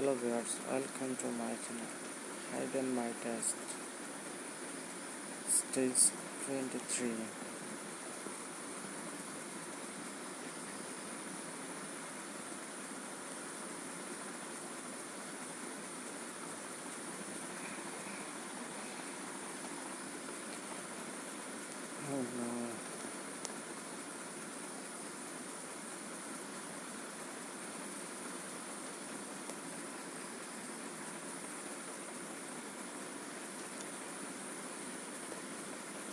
hello viewers welcome to my channel. Hide and my test. Stage 23 oh no.